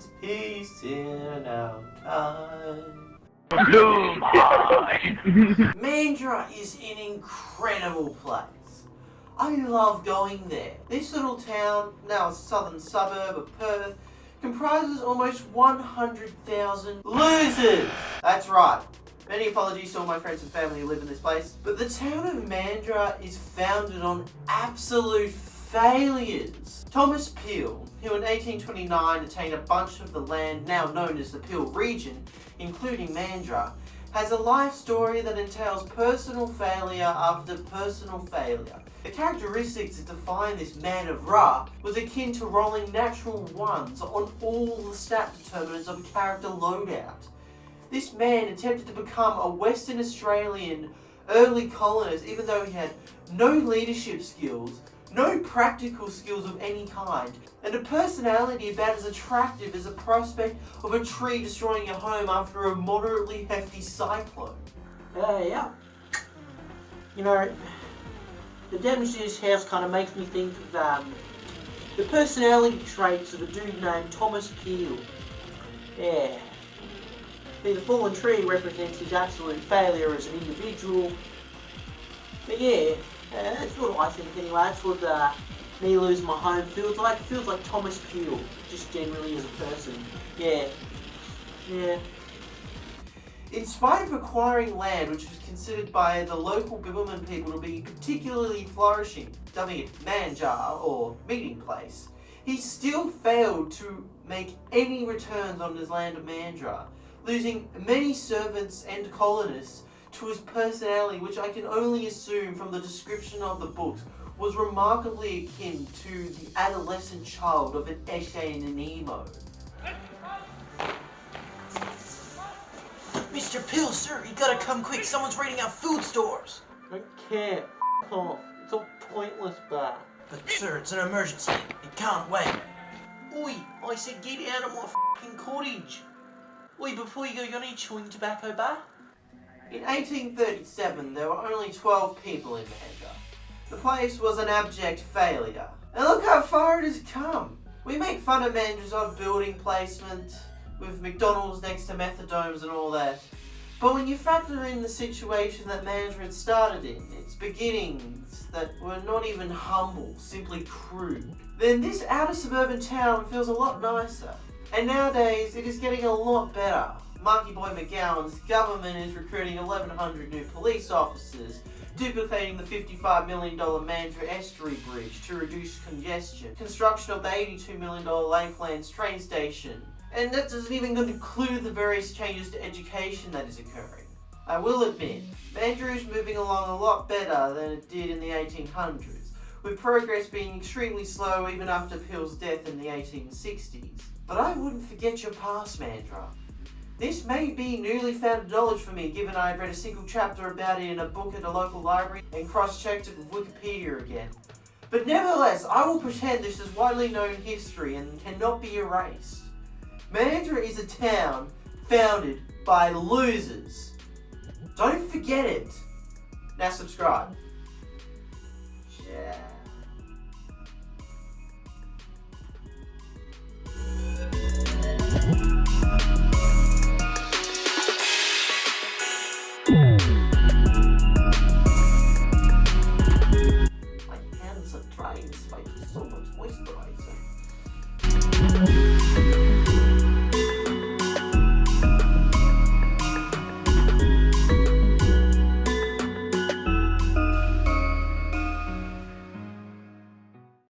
is peace in our time. Mandurah is an incredible place. I love going there. This little town, now a southern suburb of Perth, comprises almost 100,000 losers. That's right. Many apologies to all my friends and family who live in this place, but the town of Mandurah is founded on absolute failures. Thomas Peel, who in 1829 attained a bunch of the land now known as the Peel region, including Mandurah, has a life story that entails personal failure after personal failure. The characteristics that define this man of Ra was akin to rolling natural ones on all the stat determinants of a character loadout. This man attempted to become a Western Australian early colonist even though he had no leadership skills, no practical skills of any kind, and a personality about as attractive as the prospect of a tree destroying your home after a moderately hefty cyclone. Uh, yeah. You know, the damage to this house kind of makes me think of um, the personality traits of a dude named Thomas Peel. Yeah. See, the fallen tree represents his absolute failure as an individual. But yeah, uh, that's what I think anyway. That's what uh, me losing my home feels like. It feels like Thomas Peel, just generally as a person. Yeah. Yeah. In spite of acquiring land which was considered by the local Bibbulmun people to be particularly flourishing, dubbing it Manjar or meeting place, he still failed to make any returns on his land of Mandurah, losing many servants and colonists to his personality, which I can only assume from the description of the books was remarkably akin to the adolescent child of an Eshay and an Emo. Mr. Peel, sir, you gotta come quick. Someone's raiding our food stores. I can't. F off. It's all pointless, bar. But, sir, it's an emergency. It can't wait. Oi, I said get out of my fucking cottage. Oi, before you go, you got any chewing tobacco, bar? In 1837, there were only 12 people in Mandurah. The place was an abject failure. And look how far it has come. We make fun of Mandurah's odd building placement, with McDonald's next to methadomes and all that. But when you factor in the situation that had started in, its beginnings that were not even humble, simply crude, then this outer suburban town feels a lot nicer. And nowadays, it is getting a lot better. Monkey Boy McGowan's government is recruiting 1,100 new police officers, duplicating the $55 million Mandurah Estuary Bridge to reduce congestion, construction of the $82 million Lakelands train station, and that doesn't even include the various changes to education that is occurring. I will admit, Mandurah is moving along a lot better than it did in the 1800s, with progress being extremely slow even after Peel's death in the 1860s. But I wouldn't forget your past, Mandurah. This may be newly found knowledge for me given I had read a single chapter about it in a book at a local library and cross-checked it with Wikipedia again. But nevertheless, I will pretend this is widely known history and cannot be erased. Mandurah is a town founded by losers. Don't forget it. Now subscribe. Yeah. like so much moisturizer.